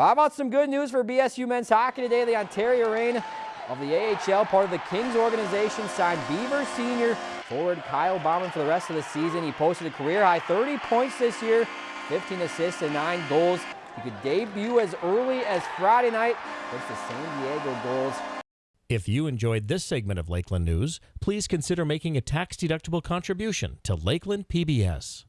How about some good news for BSU men's hockey today? The Ontario Reign of the AHL, part of the Kings organization, signed Beaver senior forward Kyle Bauman for the rest of the season. He posted a career high 30 points this year, 15 assists and 9 goals. He could debut as early as Friday night against the San Diego Gulls. If you enjoyed this segment of Lakeland News, please consider making a tax-deductible contribution to Lakeland PBS.